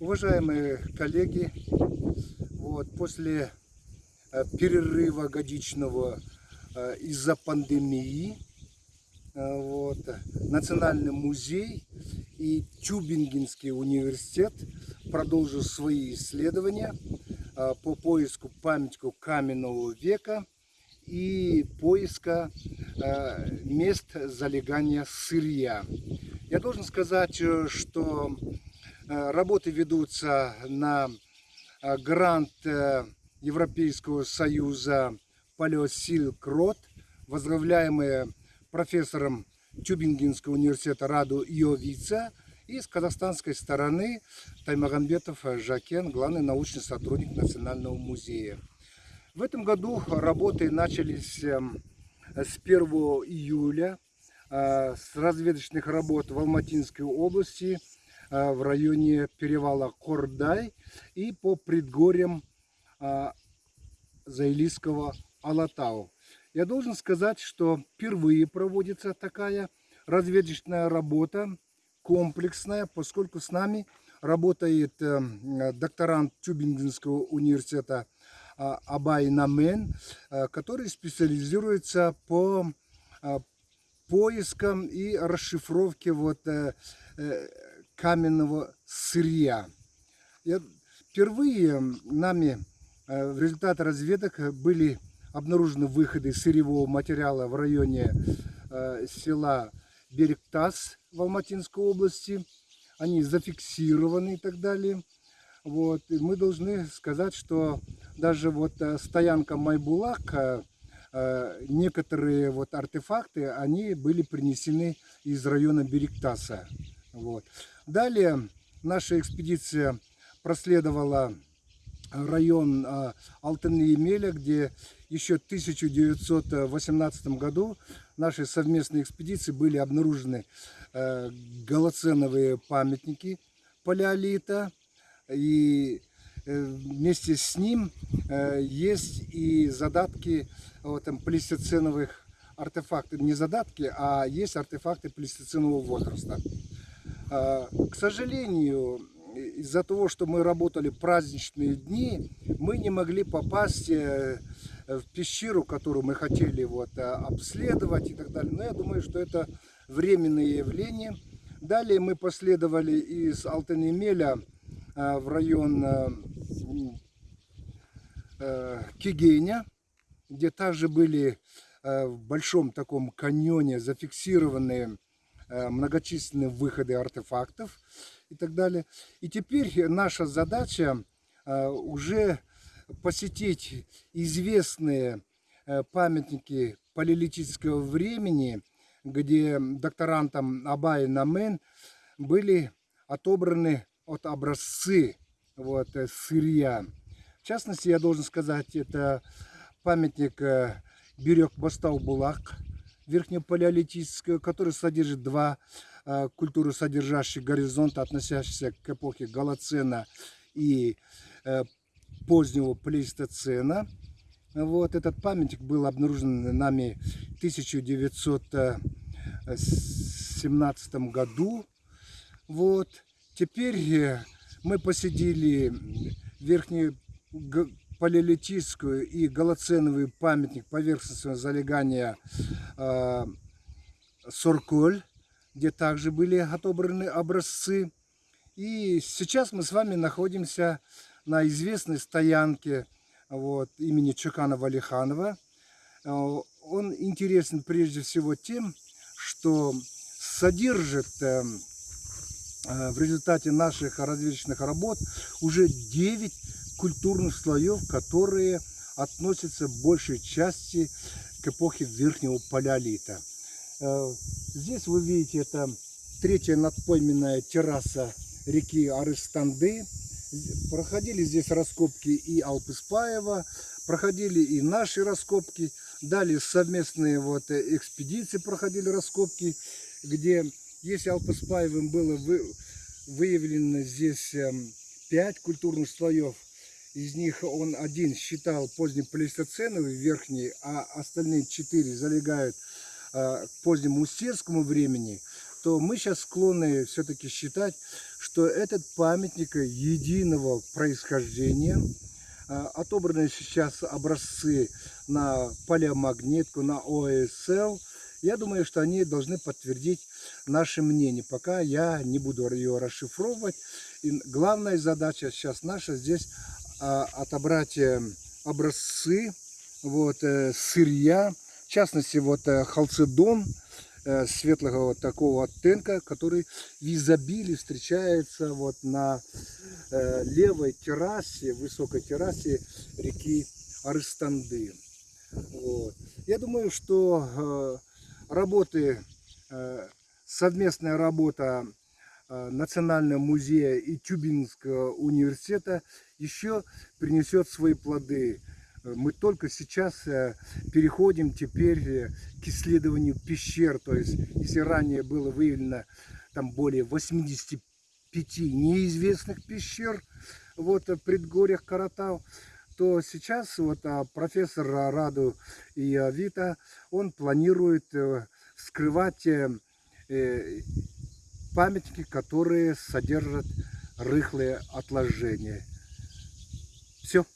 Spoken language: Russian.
Уважаемые коллеги, вот, после э, перерыва годичного э, из-за пандемии э, вот, Национальный музей и Тюбингенский университет продолжил свои исследования по поиску памятников каменного века и поиска мест залегания сырья. Я должен сказать, что работы ведутся на э, грант э, Европейского союза Палеосилк Рот, возглавляемые профессором Тюбингенского университета Раду Иовица и с казахстанской стороны Таймагамбетов Жакен, главный научный сотрудник Национального музея. В этом году работы начались эм, с 1 июля э, с разведочных работ в Алматинской области э, в районе перевала Кордай и по предгорьям э, Заилийского Алатау. Я должен сказать, что впервые проводится такая разведочная работа, комплексная, поскольку с нами работает э, докторант Тюбингенского университета э, Абай Намен, э, который специализируется по э, поискам и расшифровке вот, э, э, каменного сырья. Впервые нами э, в результате разведок были обнаружены выходы сырьевого материала в районе э, села Берегтас в Алматинской области. Они зафиксированы и так далее. Вот. И мы должны сказать, что даже вот э, стоянка Майбулак, некоторые вот артефакты, они были принесены из района Берегтаса. Вот. Далее наша экспедиция проследовала район э, Алтын-Емеля, где еще в 1918 году нашей совместной экспедиции были обнаружены э, голоценовые памятники палеолита. И э, вместе с ним есть и задатки вот, там, артефактов. Не задатки, а есть артефакты плестоценового возраста. Э, к сожалению, из-за того, что мы работали праздничные дни, мы не могли попасть э, в пещеру, которую мы хотели вот, э, обследовать и так далее. Но я думаю, что это временное явление. Далее мы последовали из Алтенемеля э, в район Кигеня, где также были в большом таком каньоне зафиксированные многочисленные выходы артефактов и так далее. И теперь наша задача э, уже посетить известные э, памятники палеолитического времени, где докторантом Абай Намен были отобраны от образцы вот, э, сырья. В частности, я должен сказать, это памятник Бирек Бастау Булак, верхнепалеолитического, который содержит два Э, культуру, содержащих горизонт, относящийся к эпохе Голоцена и э, позднего плейстоцена. Вот этот памятник был обнаружен нами в 1917 году. Вот. Теперь э, мы посетили верхнюю палеолитическую и голоценовый памятник поверхностного залегания э, Сорколь где также были отобраны образцы. И сейчас мы с вами находимся на известной стоянке вот, имени Чукана Валиханова. Э, он интересен прежде всего тем, что содержит э, э, в результате наших разведочных работ уже 9 культурных слоев, которые относятся в большей части к эпохе Верхнего Палеолита. Э, здесь вы видите, это третья надпойменная терраса реки Арыстанды. Проходили здесь раскопки и Алпыспаева, проходили и наши раскопки. Далее совместные вот экспедиции проходили раскопки, где, если Алпыспаевым было вы, выявлено здесь эм, пять культурных слоев, из них он один считал позднеплейстоценовый верхний, а остальные четыре залегают Э, к позднему устерскому времени, то мы сейчас склонны все-таки считать, что этот памятник единого происхождения. А, Отобраны сейчас образцы на палеомагнитку, на ОСЛ. Я думаю, что они должны подтвердить наше мнение. Пока я не буду ее расшифровывать. И главная задача сейчас наша здесь а, отобрать э, образцы вот, э, сырья, в частности, вот э, халцедон светлого вот такого оттенка, который в изобилии встречается вот на левой террасе, высокой террасе реки Арыстанды. Вот. Я думаю, что работы, совместная работа Национального музея и Тюбинского университета еще принесет свои плоды. Э, Мы только сейчас э, переходим теперь э, к исследованию пещер. То есть, если ранее было выявлено там более 85 неизвестных пещер вот, в предгорьях Каратау, то сейчас вот а, профессор Раду и а, Вита, он планирует э, вскрывать э, э, памятники, которые содержат рыхлые отложения. Все.